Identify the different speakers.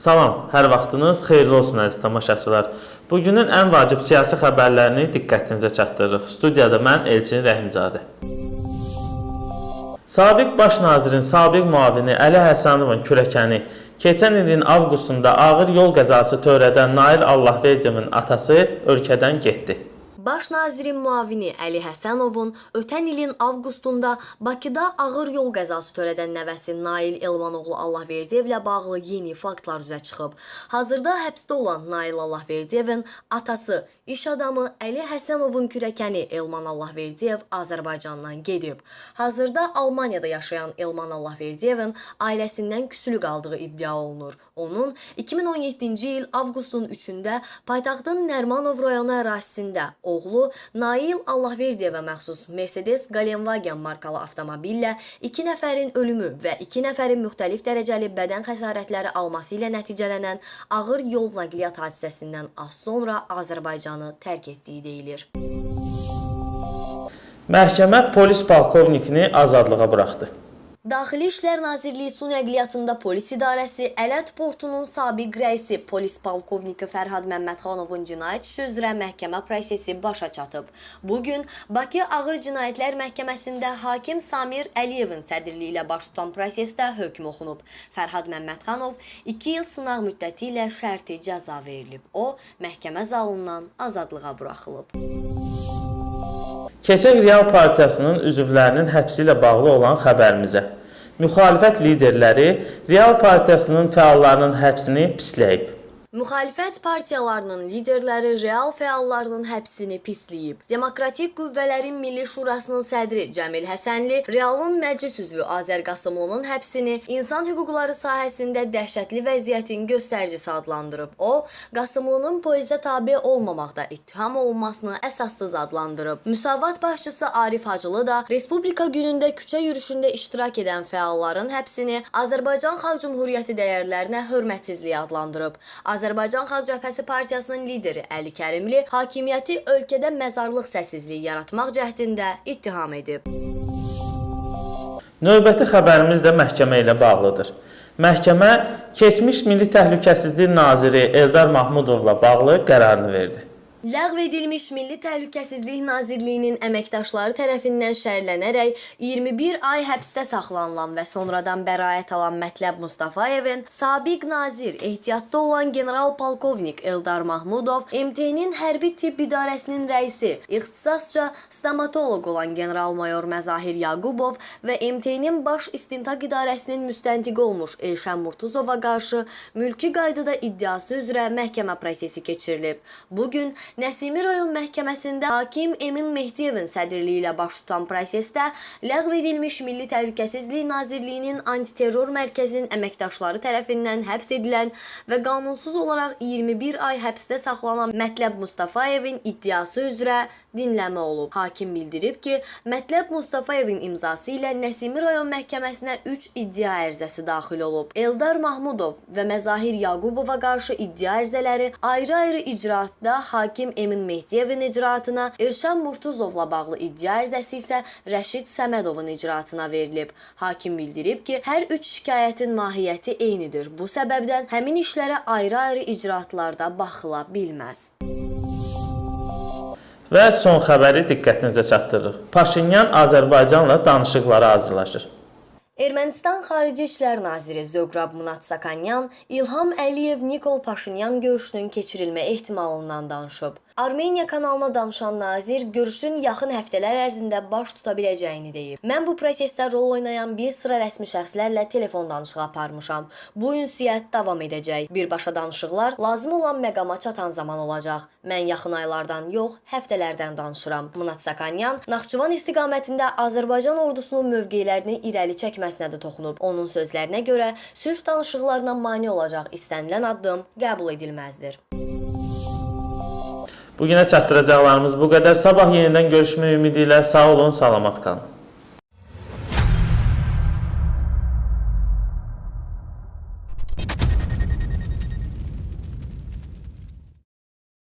Speaker 1: Salam, hər vaxtınız xeyirli olsun əziz tamaşaçılar. Bugünün ən vacib siyasi xəbərlərini diqqətinizə çatdırırıq. Studiyada mən Elçin Rəhimzadə. Sabiq baş nazirin sabiq müavini Əli Həsənovun kürəkəni keçən ilin avqustunda ağır yol qəzası törədən Nail Allahverdiyevin atası ölkədən getdi.
Speaker 2: Baş nazirin müavini Əli Həsənovun ötən ilin avqustunda Bakıda ağır yol qəzası törədən nəvəsi Nail Elmanoğlu Allahverdiyevlə bağlı yeni faktlar üzə çıxıb. Hazırda həbsdə olan Nail Allahverdiyevin atası, iş adamı Əli Həsənovun kürəkəni Elman Allahverdiyev Azərbaycandan gedib. Hazırda Almaniyada yaşayan Elman Allahverdiyevin ailəsindən küsülü qaldığı iddia olunur. Onun 2017-ci il avqustun 3-də paytaxtın Nərmanov rayonu ərazisində oğlu Nail Allahverdiyevə məxsus Mercedes Galenwagen markalı avtomobillə 2 nəfərin ölümü və 2 nəfərin müxtəlif dərəcəli bədən xəsarətləri alması ilə nəticələnən ağır yol nəqliyyat hadisəsindən az sonra Azərbaycanı tərk etdiyi deyilir.
Speaker 1: Məhkəmə polis polkovnikini azadlığa buraxdı.
Speaker 2: Daxili İşlər Nazirliyi su nəqliyyatında polis idarəsi Ələt portunun sabiq rəisi polis polkovniki Fərhad Məmmədxanovun cinayət işi üzrə məhkəmə prosesi başa çatıb. Bu gün Bakı Ağır Cinayətlər Məhkəməsində hakim Samir Əliyevin sədrliyi ilə baş tutan prosesdə hökm oxunub. Fərhad Məmmədxanov 2 il sınaq müddəti ilə şərti cəza verilib. O, məhkəmə zalından azadlığa buraxılıb.
Speaker 1: Keçək Real Partiyasının üzvlərinin həbsi ilə bağlı olan xəbərimizə. Müxalifət liderləri Real Partiyasının fəallarının həbsini pisləyib.
Speaker 2: Müxalifət partiyalarının liderləri real fəallarının həbsini pisləyib. Demokratik Qüvvələrin Milli Şurasının sədri Cəmil Həsənli realın məclis üzvü Azər Qasımovun həbsini insan hüquqları sahəsində dəhşətli vəziyyətin göstəricisi adlandırıb. O, Qasımovun polizə tabe olmamaqda ittiham olunmasını əsassız adlandırıb. Müsavat başçısı Arif Hacılı da Respublika günündə küçə yürüşündə iştirak edən fəalların həbsini Azərbaycan Xalq Cümhuriyyəti dəyərlərinə hörmətsizlik adlandırıb. Azərbaycan Xalq Cəbhəsi Partiyasının lideri Əli Kərimli hakimiyyəti ölkədə məzarlıq səssizliyi yaratmaq cəhdində ittiham edib.
Speaker 1: Növbəti xəbərimiz də məhkəmə ilə bağlıdır. Məhkəmə keçmiş Milli Təhlükəsizlik naziri Eldar Mahmudovla bağlı qərarını verdi.
Speaker 2: Ləğv edilmiş Milli Təhlükəsizlik Nazirliyinin əməkdaşları tərəfindən şərhlənərək 21 ay həbsdə saxlanılan və sonradan bəraət alan Mətləb Mustafayevin sabiq nazir, ehtiyatda olan general polkovnik Eldar Mahmudov, MT-nin hərbi tibb idarəsinin rəisi, ixtisasca stomatoloq olan general-mayor Məzahir Yaqubov və MT-nin baş istintaq idarəsinin müstəntiqi olmuş Elşən Murtuzova qarşı mülki qaydada iddiası üzrə məhkəmə prosesi keçirilib. Bu gün Nəsimi rayon məhkəməsində hakim Emin Mehdiyevin sədrliyi ilə baş tutan prosesdə ləğv edilmiş Milli Təhlükəsizlik Nazirliyinin antiterror mərkəzinin əməkdaşları tərəfindən həbs edilən və qanunsuz olaraq 21 ay həbsdə saxlanan Mətləb Mustafayevin iddiası üzrə dinləmə olub. Hakim bildirib ki, Mətləb Mustafayevin imzası ilə Nəsimi rayon məhkəməsinə 3 iddia ərizəsi daxil olub. Eldar Mahmudov və Məzahir Yaqubova qarşı iddia ərizələri ayrı-ayrı icraatda hakim hakim Emin Mehdiyevin icraatına, Elşan Murtuzovla bağlı iddia ərizəsi isə Rəşid Səmədovun icraatına verilib. Hakim bildirib ki, hər üç şikayətin mahiyyəti eynidir. Bu səbəbdən həmin işlərə ayrı-ayrı icraatlarda baxıla bilməz.
Speaker 1: Və son xəbəri diqqətinizə çatdırırıq. Paşinyan Azərbaycanla danışıqlara hazırlaşır.
Speaker 2: Ermənistan Xarici İşlər Naziri Zöqrab Munatsakanyan İlham Əliyev Nikol Paşinyan görüşünün keçirilmə ehtimalından danışıb. Armeniya kanalına danışan nazir görüşün yaxın həftələr ərzində baş tuta biləcəyini deyib. Mən bu prosesdə rol oynayan bir sıra rəsmi şəxslərlə telefon danışığı aparmışam. Bu ünsiyyət davam edəcək. Birbaşa danışıqlar lazım olan məqama çatan zaman olacaq. Mən yaxın aylardan yox, həftələrdən danışıram. Munat Sakanyan Naxçıvan istiqamətində Azərbaycan ordusunun mövqelərini irəli çəkməsinə də toxunub. Onun sözlərinə görə sülh danışıqlarına mane olacaq istənilən addım qəbul edilməzdir.
Speaker 1: Bu günə çatdıracaqlarımız bu qədər. Sabah yenidən görüşmək ümidi ilə sağ olun, salamat qalın.